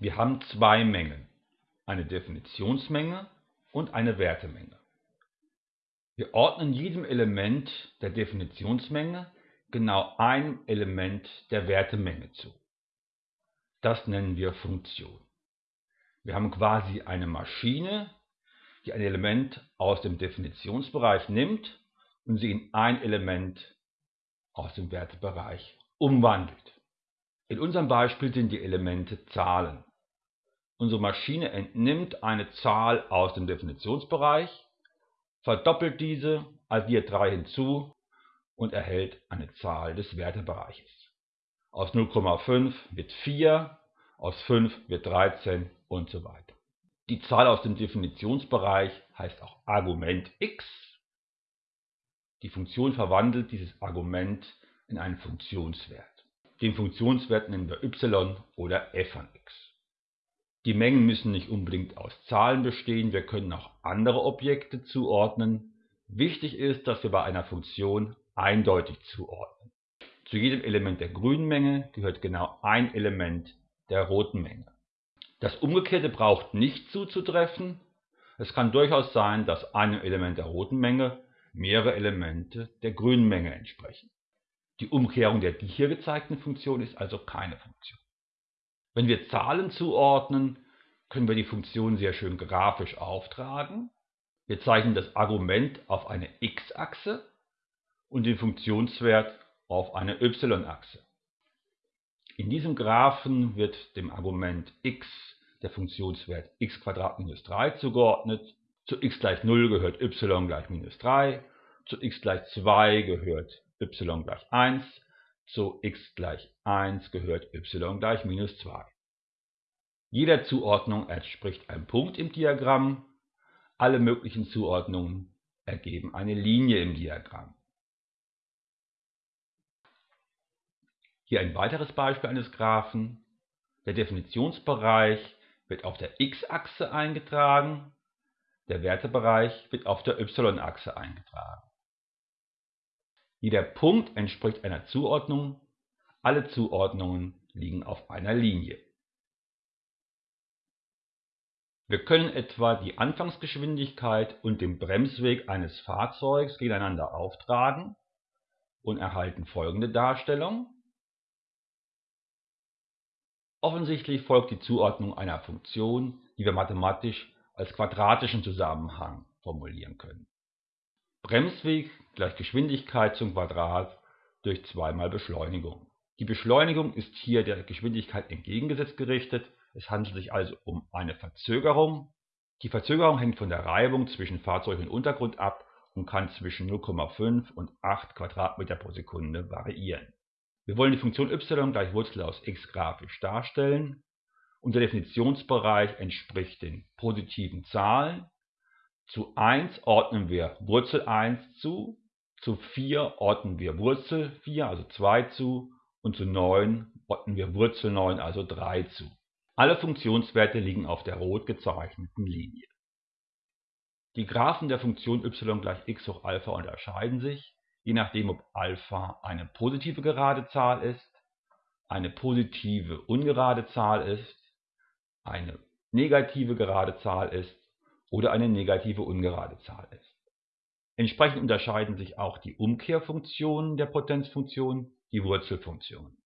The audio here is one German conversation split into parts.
Wir haben zwei Mengen, eine Definitionsmenge und eine Wertemenge. Wir ordnen jedem Element der Definitionsmenge genau einem Element der Wertemenge zu. Das nennen wir Funktion. Wir haben quasi eine Maschine, die ein Element aus dem Definitionsbereich nimmt und sie in ein Element aus dem Wertebereich umwandelt. In unserem Beispiel sind die Elemente Zahlen. Unsere Maschine entnimmt eine Zahl aus dem Definitionsbereich, verdoppelt diese, addiert 3 hinzu und erhält eine Zahl des Wertebereiches. Aus 0,5 wird 4, aus 5 wird 13 und so weiter. Die Zahl aus dem Definitionsbereich heißt auch Argument x. Die Funktion verwandelt dieses Argument in einen Funktionswert. Den Funktionswert nennen wir y oder f von x. Die Mengen müssen nicht unbedingt aus Zahlen bestehen, wir können auch andere Objekte zuordnen. Wichtig ist, dass wir bei einer Funktion eindeutig zuordnen. Zu jedem Element der grünen Menge gehört genau ein Element der roten Menge. Das Umgekehrte braucht nicht zuzutreffen. Es kann durchaus sein, dass einem Element der roten Menge mehrere Elemente der grünen Menge entsprechen. Die Umkehrung der hier gezeigten Funktion ist also keine Funktion. Wenn wir Zahlen zuordnen, können wir die Funktion sehr schön grafisch auftragen. Wir zeichnen das Argument auf eine x-Achse und den Funktionswert auf eine y-Achse. In diesem Graphen wird dem Argument x der Funktionswert x minus 3 zugeordnet. Zu x gleich 0 gehört y gleich minus 3. Zu x gleich 2 gehört y gleich 1. Zu x gleich 1 gehört y gleich minus 2. Jeder Zuordnung entspricht ein Punkt im Diagramm. Alle möglichen Zuordnungen ergeben eine Linie im Diagramm. Hier ein weiteres Beispiel eines Graphen. Der Definitionsbereich wird auf der x-Achse eingetragen, der Wertebereich wird auf der y-Achse eingetragen. Jeder Punkt entspricht einer Zuordnung, alle Zuordnungen liegen auf einer Linie. Wir können etwa die Anfangsgeschwindigkeit und den Bremsweg eines Fahrzeugs gegeneinander auftragen und erhalten folgende Darstellung Offensichtlich folgt die Zuordnung einer Funktion, die wir mathematisch als quadratischen Zusammenhang formulieren können. Bremsweg gleich Geschwindigkeit zum Quadrat durch 2 mal Beschleunigung. Die Beschleunigung ist hier der Geschwindigkeit entgegengesetzt gerichtet, es handelt sich also um eine Verzögerung. Die Verzögerung hängt von der Reibung zwischen Fahrzeug und Untergrund ab und kann zwischen 0,5 und 8 Quadratmeter pro Sekunde variieren wir wollen die Funktion y gleich Wurzel aus x grafisch darstellen. Unser Definitionsbereich entspricht den positiven Zahlen. Zu 1 ordnen wir Wurzel 1 zu, zu 4 ordnen wir Wurzel 4, also 2 zu und zu 9 ordnen wir Wurzel 9, also 3 zu. Alle Funktionswerte liegen auf der rot gezeichneten Linie. Die Graphen der Funktion y gleich x hoch Alpha unterscheiden sich je nachdem ob Alpha eine positive gerade Zahl ist, eine positive ungerade Zahl ist, eine negative gerade Zahl ist oder eine negative ungerade Zahl ist. Entsprechend unterscheiden sich auch die Umkehrfunktionen der Potenzfunktion, die Wurzelfunktion.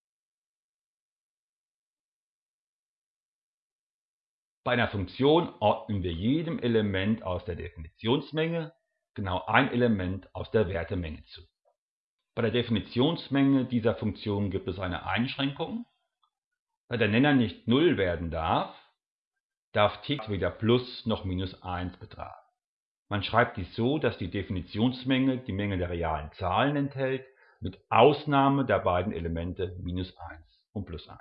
Bei einer Funktion ordnen wir jedem Element aus der Definitionsmenge genau ein Element aus der Wertemenge zu. Bei der Definitionsmenge dieser Funktion gibt es eine Einschränkung. Da der Nenner nicht 0 werden darf, darf t weder plus noch minus 1 betragen. Man schreibt dies so, dass die Definitionsmenge die Menge der realen Zahlen enthält, mit Ausnahme der beiden Elemente minus 1 und plus 1.